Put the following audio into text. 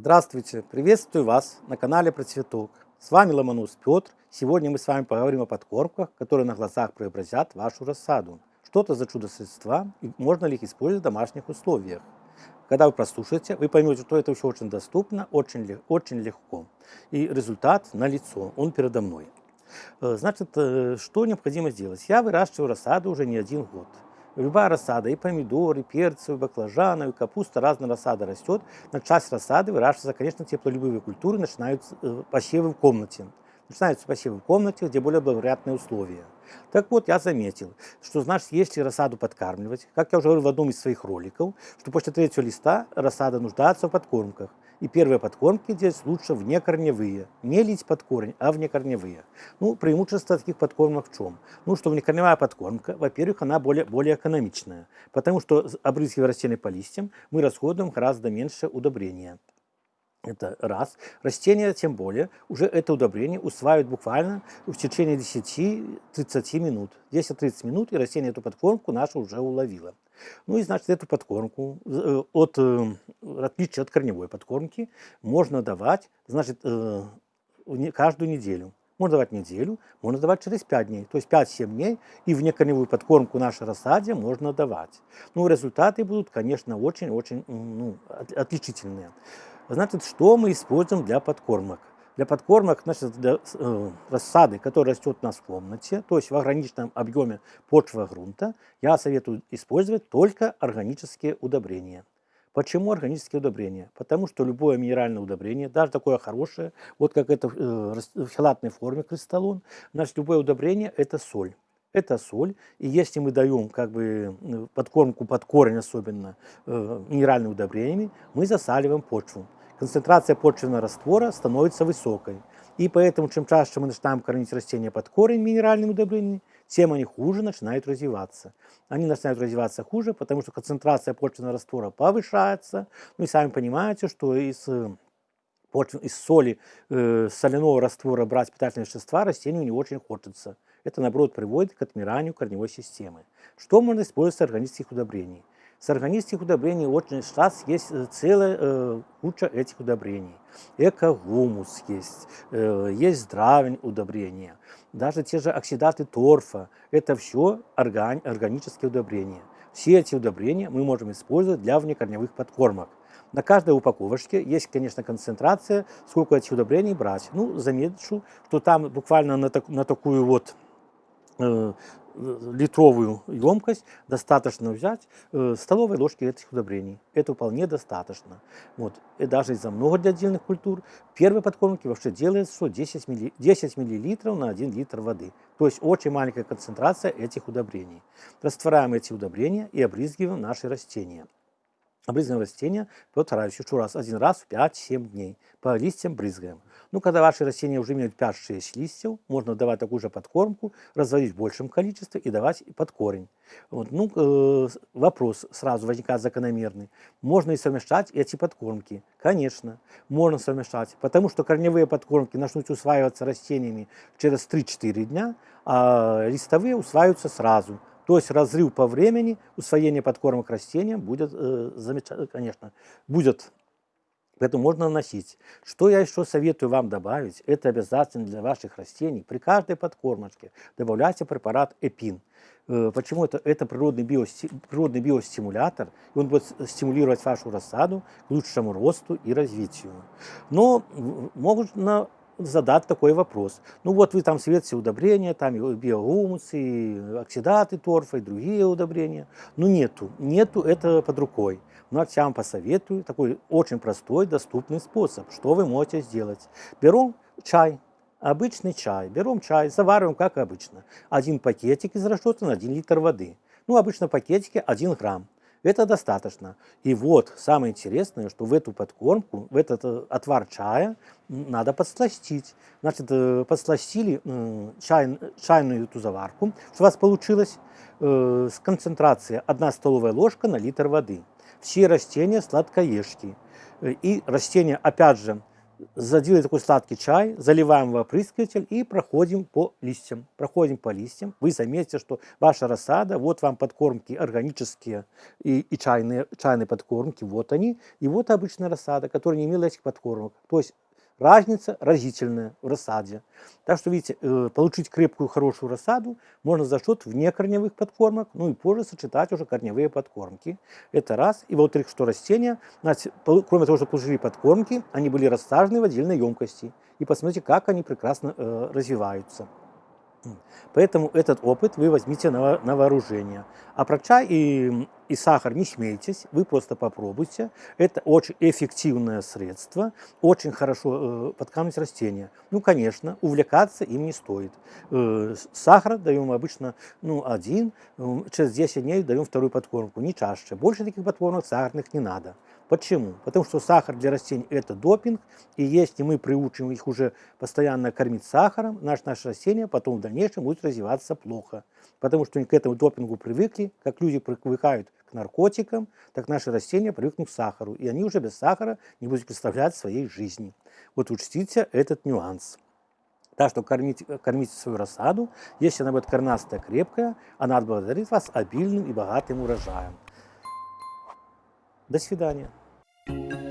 Здравствуйте! Приветствую вас на канале Про Цветок. С вами Ломонос Петр. Сегодня мы с вами поговорим о подкормках, которые на глазах преобразят вашу рассаду. Что это за чудо-средства и можно ли их использовать в домашних условиях? Когда вы прослушаете, вы поймете, что это все очень доступно, очень, очень легко. И результат налицо, он передо мной. Э, значит, э, что необходимо сделать? Я выращиваю рассаду уже не один год любая рассада, и помидоры, и перцы, и баклажаны, и капуста, разная рассада растет. На часть рассады выращиваются, конечно, теплолюбивые культуры, начинаются э, посевы в комнате. Начинаются посевы в комнате, где более благоприятные условия. Так вот, я заметил, что, значит, если рассаду подкармливать, как я уже говорил в одном из своих роликов, что после третьего листа рассада нуждается в подкормках. И первые подкормки здесь лучше внекорневые. Не лить под корень, а внекорневые. Ну, преимущество таких подкормок в чем? Ну, что внекорневая подкормка, во-первых, она более, более экономичная. Потому что, обрызгивая растения по листьям, мы расходуем гораздо меньше удобрения. Это раз. Растения, тем более, уже это удобрение усваивают буквально в течение 10-30 минут. 10-30 минут, и растение эту подкормку нашу уже уловило. Ну и, значит, эту подкормку, э, от, э, отличие от корневой подкормки, можно давать, значит, э, каждую неделю. Можно давать неделю, можно давать через 5 дней, то есть 5-7 дней, и в некорневую подкормку нашей рассаде можно давать. Ну, результаты будут, конечно, очень-очень ну, отличительные. Значит, что мы используем для подкормок? Для подкормок, значит, для э, рассады, которая растет у нас в комнате, то есть в ограниченном объеме почвы грунта, я советую использовать только органические удобрения. Почему органические удобрения? Потому что любое минеральное удобрение, даже такое хорошее, вот как это э, в хелатной форме кристаллон, значит, любое удобрение – это соль. Это соль, и если мы даем как бы э, подкормку под корень особенно э, минеральными удобрениями, мы засаливаем почву концентрация почвенного раствора становится высокой. И поэтому, чем чаще мы начинаем кормить растения под корень минеральными удобрениями, тем они хуже начинают развиваться. Они начинают развиваться хуже, потому что концентрация почвенного раствора повышается. Ну и сами понимаете, что из, э, из соли, э, соляного раствора брать питательные вещества растению не очень хочется. Это, наоборот, приводит к отмиранию корневой системы. Что можно использовать из органических удобрений? С органических удобрений очень сейчас есть э, целая э, куча этих удобрений. Эко-гумус есть, э, есть здравень удобрения. Даже те же оксидаты торфа. Это все орган, органические удобрения. Все эти удобрения мы можем использовать для внекорневых подкормок. На каждой упаковочке есть, конечно, концентрация, сколько этих удобрений брать. Ну, замечу, что там буквально на, так, на такую вот литровую емкость достаточно взять э, столовой ложки этих удобрений. Это вполне достаточно. Вот. И даже из-за много для отдельных культур первые подкормки вообще делают что 10, милли, 10 мл на 1 литр воды. То есть очень маленькая концентрация этих удобрений. Растворяем эти удобрения и обрызгиваем наши растения. Обрызгаем растения, повторяюсь еще раз, один раз в 5-7 дней. По листьям брызгаем. Ну, когда ваши растения уже имеют 5-6 листьев, можно давать такую же подкормку, разводить в большем количестве и давать под корень. Вот. Ну, э, вопрос сразу возникает закономерный. Можно и совмещать эти подкормки? Конечно, можно совмещать, потому что корневые подкормки начнут усваиваться растениями через 3-4 дня, а листовые усваиваются сразу. То есть разрыв по времени усвоения подкормок растениям будет, э, замечательно, конечно, будет Поэтому можно наносить. Что я еще советую вам добавить, это обязательно для ваших растений. При каждой подкормочке добавляйте препарат Эпин. Э, почему это? Это природный, биости, природный биостимулятор, и он будет стимулировать вашу рассаду к лучшему росту и развитию. Но можно задать такой вопрос. Ну вот вы там светите удобрения, там и биогумус, оксидаты торфа, и другие удобрения. Но нету, нету этого под рукой. Но я вам посоветую такой очень простой, доступный способ. Что вы можете сделать? Берем чай, обычный чай. Берем чай, завариваем как обычно. Один пакетик из расчета на 1 литр воды. Ну, обычно в пакетике 1 грамм. Это достаточно. И вот самое интересное, что в эту подкормку, в этот э, отвар чая надо подсластить. Значит, э, подсластили чай, чайную эту заварку, что у вас получилось э, с концентрацией 1 столовая ложка на литр воды. Все растения сладкоежки. И растения, опять же, Заделали такой сладкий чай, заливаем в опрыскиватель и проходим по листьям. Проходим по листьям. Вы заметите, что ваша рассада, вот вам подкормки органические и, и чайные, чайные подкормки, вот они. И вот обычная рассада, которая не имела этих подкормок. То есть разница разительная в рассаде. Так что, видите, э, получить крепкую, хорошую рассаду можно за счет внекорневых подкормок, ну и позже сочетать уже корневые подкормки. Это раз. И во-вторых, что растения, значит, кроме того, что получили подкормки, они были рассажены в отдельной емкости. И посмотрите, как они прекрасно э, развиваются. Поэтому этот опыт вы возьмите на, на вооружение. А про чай и, и сахар не смейтесь, вы просто попробуйте. Это очень эффективное средство, очень хорошо э, подкармливать растения. Ну, конечно, увлекаться им не стоит. Э, сахар даем обычно ну, один, через 10 дней даем вторую подкормку, не чаще. Больше таких подкормок сахарных не надо. Почему? Потому что сахар для растений – это допинг, и если мы приучим их уже постоянно кормить сахаром, наш, наше растение потом в дальнейшем будет развиваться плохо. Потому что они к этому допингу привыкли, как люди привыкают к наркотикам, так наши растения привыкнут к сахару, и они уже без сахара не будут представлять своей жизни. Вот учтите этот нюанс. Так что кормите, кормите свою рассаду, если она будет корнастая, крепкая, она отблагодарит вас обильным и богатым урожаем. До свидания. you